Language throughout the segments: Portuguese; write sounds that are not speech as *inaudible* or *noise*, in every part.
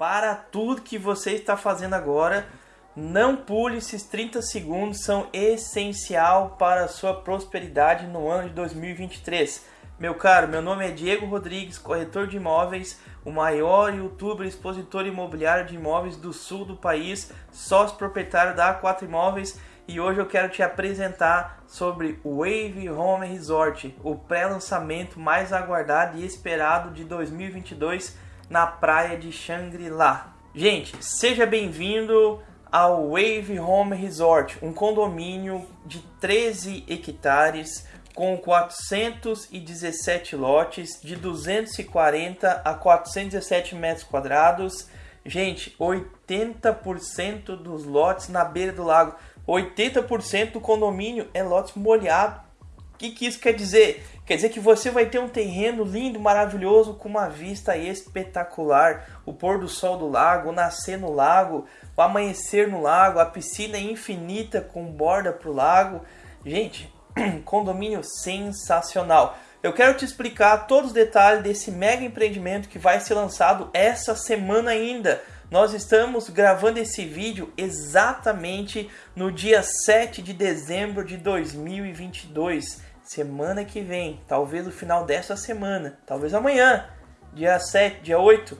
para tudo que você está fazendo agora. Não pule esses 30 segundos, são essencial para a sua prosperidade no ano de 2023. Meu caro, meu nome é Diego Rodrigues, corretor de imóveis, o maior youtuber expositor imobiliário de imóveis do sul do país, sócio proprietário da A4 Imóveis e hoje eu quero te apresentar sobre o Wave Home Resort, o pré-lançamento mais aguardado e esperado de 2022 na praia de Shangri-La. Gente, seja bem-vindo ao Wave Home Resort, um condomínio de 13 hectares com 417 lotes de 240 a 417 metros quadrados. Gente, 80% dos lotes na beira do lago. 80% do condomínio é lotes molhado. Que, que isso quer dizer? Quer dizer que você vai ter um terreno lindo, maravilhoso, com uma vista espetacular. O pôr do sol do lago, o nascer no lago, o amanhecer no lago, a piscina infinita com borda para o lago. Gente, *clears throat* condomínio sensacional. Eu quero te explicar todos os detalhes desse mega empreendimento que vai ser lançado essa semana ainda. Nós estamos gravando esse vídeo exatamente no dia 7 de dezembro de 2022 semana que vem, talvez no final dessa semana, talvez amanhã, dia 7, dia 8,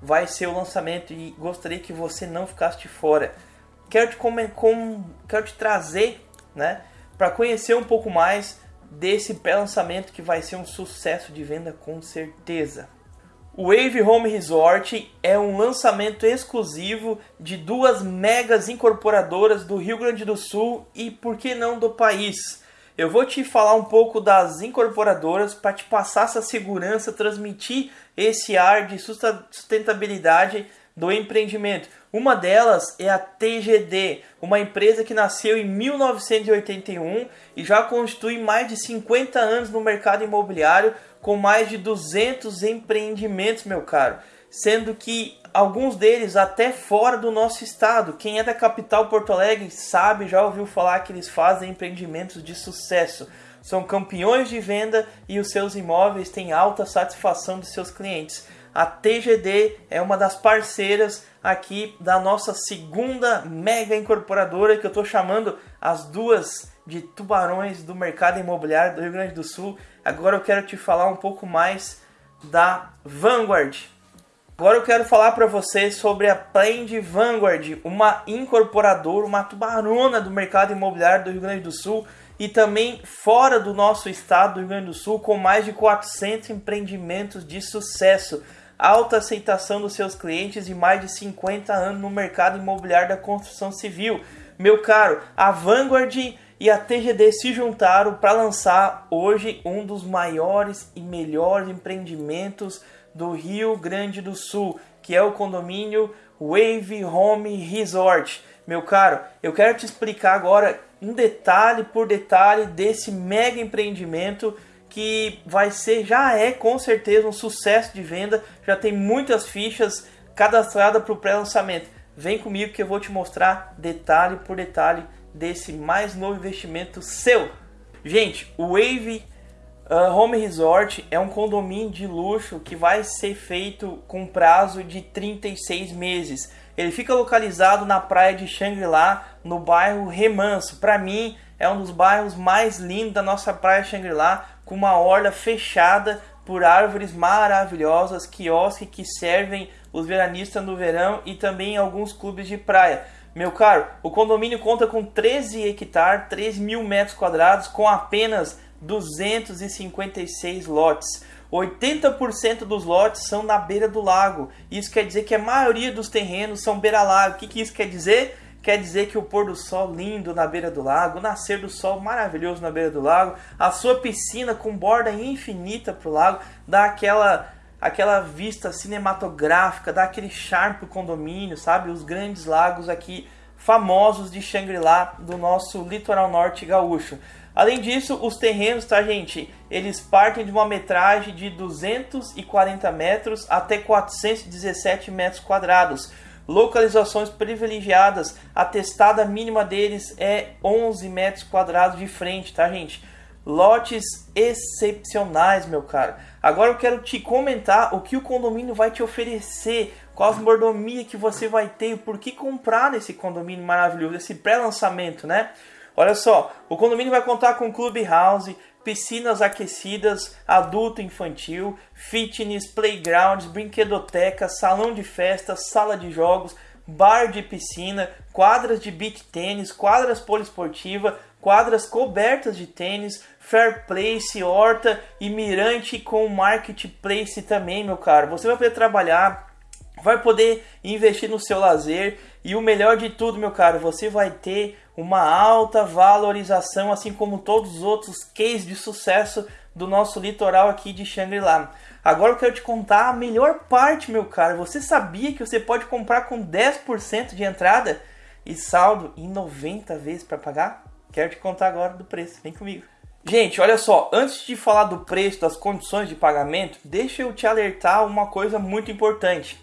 vai ser o lançamento e gostaria que você não ficasse de fora. Quero te, com, quero te trazer, né, para conhecer um pouco mais desse pré-lançamento que vai ser um sucesso de venda com certeza. O Wave Home Resort é um lançamento exclusivo de duas megas incorporadoras do Rio Grande do Sul e por que não do país. Eu vou te falar um pouco das incorporadoras para te passar essa segurança, transmitir esse ar de sustentabilidade do empreendimento. Uma delas é a TGD, uma empresa que nasceu em 1981 e já constitui mais de 50 anos no mercado imobiliário, com mais de 200 empreendimentos, meu caro sendo que alguns deles até fora do nosso estado. Quem é da capital Porto Alegre sabe, já ouviu falar que eles fazem empreendimentos de sucesso. São campeões de venda e os seus imóveis têm alta satisfação dos seus clientes. A TGD é uma das parceiras aqui da nossa segunda mega incorporadora que eu estou chamando as duas de tubarões do mercado imobiliário do Rio Grande do Sul. Agora eu quero te falar um pouco mais da Vanguard. Agora eu quero falar para vocês sobre a Planned Vanguard, uma incorporadora, uma tubarona do mercado imobiliário do Rio Grande do Sul e também fora do nosso estado do Rio Grande do Sul, com mais de 400 empreendimentos de sucesso, alta aceitação dos seus clientes e mais de 50 anos no mercado imobiliário da construção civil. Meu caro, a Vanguard e a TGD se juntaram para lançar hoje um dos maiores e melhores empreendimentos do Rio Grande do Sul, que é o condomínio Wave Home Resort. Meu caro, eu quero te explicar agora um detalhe por detalhe desse mega empreendimento que vai ser, já é com certeza um sucesso de venda, já tem muitas fichas cadastradas para o pré-lançamento. Vem comigo que eu vou te mostrar detalhe por detalhe desse mais novo investimento seu. Gente, o Wave Uh, Home Resort é um condomínio de luxo que vai ser feito com prazo de 36 meses. Ele fica localizado na praia de Shangri-La, no bairro Remanso. Para mim, é um dos bairros mais lindos da nossa praia Shangri-La, com uma orla fechada por árvores maravilhosas, quiosques que servem os veranistas no verão e também alguns clubes de praia. Meu caro, o condomínio conta com 13 hectares, 3 mil metros quadrados, com apenas 256 lotes. 80% dos lotes são na beira do lago. Isso quer dizer que a maioria dos terrenos são beira-lago. O que, que isso quer dizer? Quer dizer que o pôr do sol lindo na beira do lago, o nascer do sol maravilhoso na beira do lago, a sua piscina com borda infinita para o lago, dá aquela, aquela vista cinematográfica, dá aquele charme para condomínio, sabe? Os grandes lagos aqui famosos de Shangri-La do nosso litoral norte gaúcho. Além disso, os terrenos, tá gente, eles partem de uma metragem de 240 metros até 417 metros quadrados. Localizações privilegiadas, a testada mínima deles é 11 metros quadrados de frente, tá gente? lotes excepcionais, meu caro. Agora eu quero te comentar o que o condomínio vai te oferecer, qual as mordomia que você vai ter, por que comprar nesse condomínio maravilhoso, esse pré-lançamento, né? Olha só, o condomínio vai contar com clubhouse, piscinas aquecidas, adulto infantil, fitness, playgrounds, brinquedoteca, salão de festa, sala de jogos, bar de piscina, quadras de beach tênis, quadras poliesportiva, quadras cobertas de tênis, fair place, horta e mirante com marketplace também, meu caro. Você vai poder trabalhar, vai poder investir no seu lazer e o melhor de tudo, meu caro, você vai ter uma alta valorização, assim como todos os outros cases de sucesso do nosso litoral aqui de Shangri-La. Agora eu quero te contar a melhor parte, meu caro. Você sabia que você pode comprar com 10% de entrada e saldo em 90 vezes para pagar? Quero te contar agora do preço. Vem comigo. Gente, olha só, antes de falar do preço, das condições de pagamento, deixa eu te alertar uma coisa muito importante.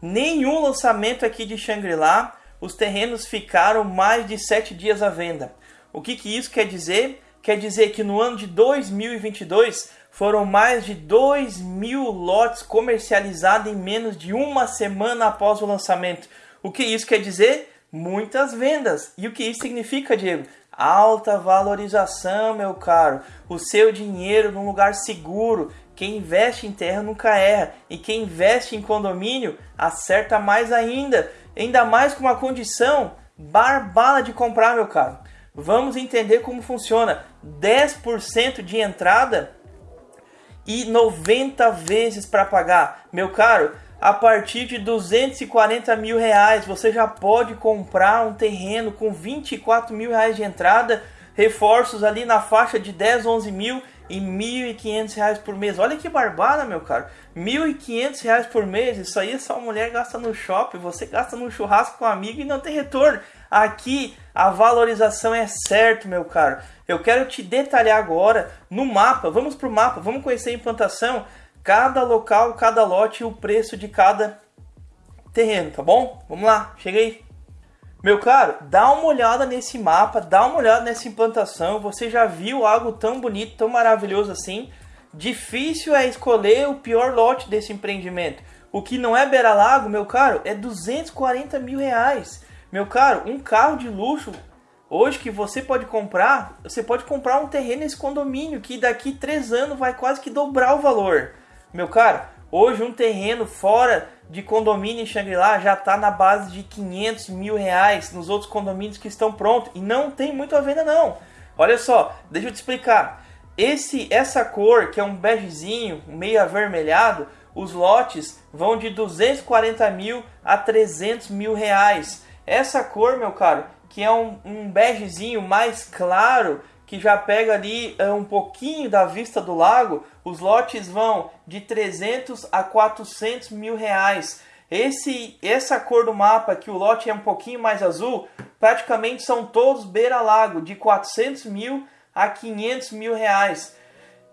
Nenhum lançamento aqui de Shangri-La os terrenos ficaram mais de 7 dias à venda. O que, que isso quer dizer? Quer dizer que no ano de 2022 foram mais de 2 mil lotes comercializados em menos de uma semana após o lançamento. O que isso quer dizer? Muitas vendas. E o que isso significa, Diego? Alta valorização, meu caro. O seu dinheiro num lugar seguro. Quem investe em terra nunca erra. E quem investe em condomínio acerta mais ainda. Ainda mais com uma condição barbada de comprar, meu caro. Vamos entender como funciona. 10% de entrada e 90 vezes para pagar. Meu caro, a partir de 240 mil reais você já pode comprar um terreno com 24 mil reais de entrada, reforços ali na faixa de 10, 11 mil e 1.500 reais por mês. Olha que barbada, meu caro. 1.500 reais por mês, isso aí só a mulher gasta no shopping, você gasta no churrasco com um amigo e não tem retorno. Aqui a valorização é certo, meu caro. Eu quero te detalhar agora no mapa. Vamos para o mapa, vamos conhecer a implantação, cada local, cada lote e o preço de cada terreno, tá bom? Vamos lá, chega aí. Meu caro, dá uma olhada nesse mapa, dá uma olhada nessa implantação. Você já viu algo tão bonito, tão maravilhoso assim? Difícil é escolher o pior lote desse empreendimento. O que não é beira-lago, meu caro, é 240 mil reais. Meu caro, um carro de luxo, hoje que você pode comprar, você pode comprar um terreno nesse condomínio que daqui três anos vai quase que dobrar o valor. Meu caro, hoje um terreno fora de condomínio em Xangri-Lá já está na base de 500 mil reais nos outros condomínios que estão prontos e não tem muito a venda não. Olha só, deixa eu te explicar. Esse, essa cor que é um begezinho, meio avermelhado, os lotes vão de 240 mil a 300 mil reais. Essa cor, meu caro, que é um, um begezinho mais claro, que já pega ali é, um pouquinho da vista do lago, os lotes vão de 300 a 400 mil reais. Esse, essa cor do mapa, que o lote é um pouquinho mais azul, praticamente são todos beira-lago, de 400 mil a 500 mil reais.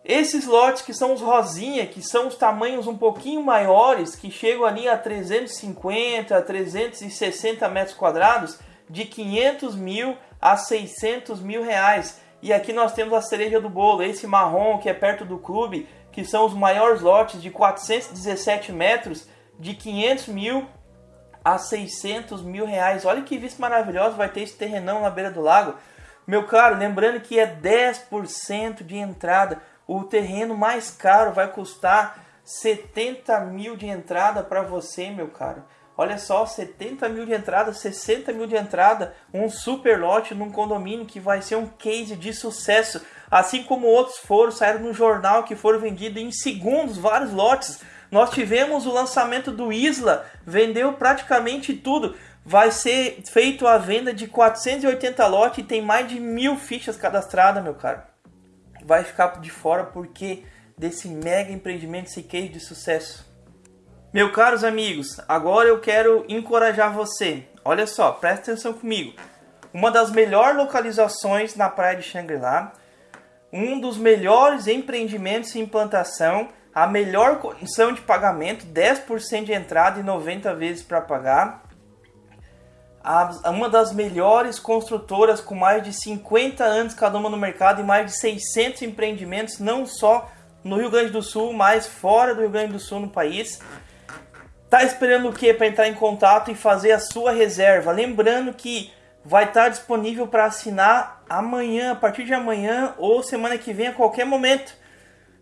Esses lotes que são os rosinha, que são os tamanhos um pouquinho maiores, que chegam ali a 350, a 360 metros quadrados, de 500 mil a 600 mil reais. E aqui nós temos a cereja do bolo, esse marrom que é perto do clube, que são os maiores lotes de 417 metros, de 500 mil a 600 mil reais. Olha que vista maravilhosa vai ter esse terrenão na beira do lago. Meu caro, lembrando que é 10% de entrada. O terreno mais caro vai custar 70 mil de entrada para você, meu caro. Olha só, 70 mil de entrada, 60 mil de entrada, um super lote num condomínio que vai ser um case de sucesso. Assim como outros foram, saíram no jornal que foram vendidos em segundos, vários lotes. Nós tivemos o lançamento do Isla, vendeu praticamente tudo. Vai ser feito a venda de 480 lotes e tem mais de mil fichas cadastradas, meu caro. Vai ficar de fora porque desse mega empreendimento, esse case de sucesso. Meus caros amigos, agora eu quero encorajar você. Olha só, presta atenção comigo. Uma das melhores localizações na praia de Xangri-Lá, um dos melhores empreendimentos em implantação, a melhor condição de pagamento, 10% de entrada e 90 vezes para pagar. uma das melhores construtoras com mais de 50 anos cada uma no mercado e mais de 600 empreendimentos, não só no Rio Grande do Sul, mas fora do Rio Grande do Sul no país. Tá esperando o que para entrar em contato e fazer a sua reserva? Lembrando que vai estar disponível para assinar amanhã, a partir de amanhã ou semana que vem, a qualquer momento.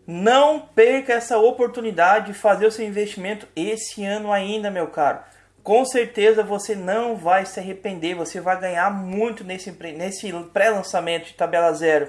Não perca essa oportunidade de fazer o seu investimento esse ano ainda, meu caro. Com certeza você não vai se arrepender, você vai ganhar muito nesse, nesse pré-lançamento de tabela zero.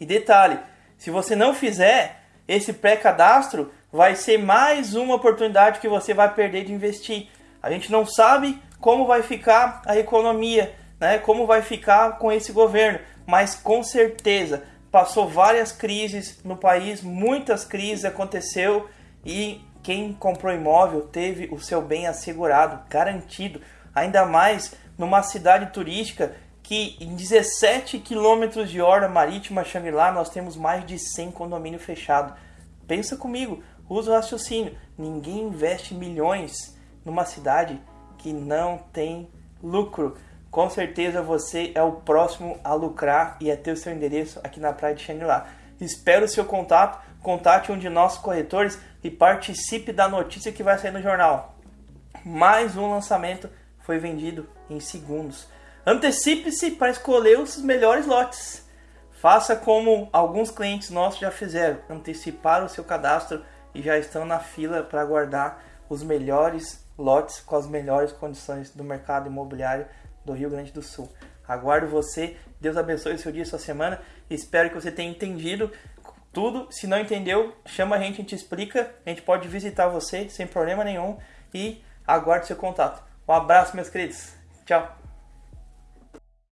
E detalhe, se você não fizer esse pré-cadastro, vai ser mais uma oportunidade que você vai perder de investir. A gente não sabe como vai ficar a economia, né? Como vai ficar com esse governo, mas com certeza passou várias crises no país, muitas crises aconteceu e quem comprou imóvel teve o seu bem assegurado, garantido, ainda mais numa cidade turística que em 17 quilômetros de orla marítima Xangri-Lá nós temos mais de 100 condomínios fechados. Pensa comigo, usa o raciocínio. Ninguém investe milhões numa cidade que não tem lucro. Com certeza você é o próximo a lucrar e a ter o seu endereço aqui na praia de Xangri-Lá. Espero o seu contato, contate um de nossos corretores e participe da notícia que vai sair no jornal. Mais um lançamento foi vendido em segundos. Antecipe-se para escolher os melhores lotes. Faça como alguns clientes nossos já fizeram, anteciparam o seu cadastro e já estão na fila para aguardar os melhores lotes com as melhores condições do mercado imobiliário do Rio Grande do Sul. Aguardo você. Deus abençoe o seu dia e sua semana. Espero que você tenha entendido tudo. Se não entendeu, chama a gente, a gente explica. A gente pode visitar você sem problema nenhum. E aguardo seu contato. Um abraço, meus queridos. Tchau.